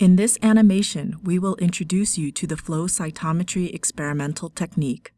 In this animation, we will introduce you to the flow cytometry experimental technique.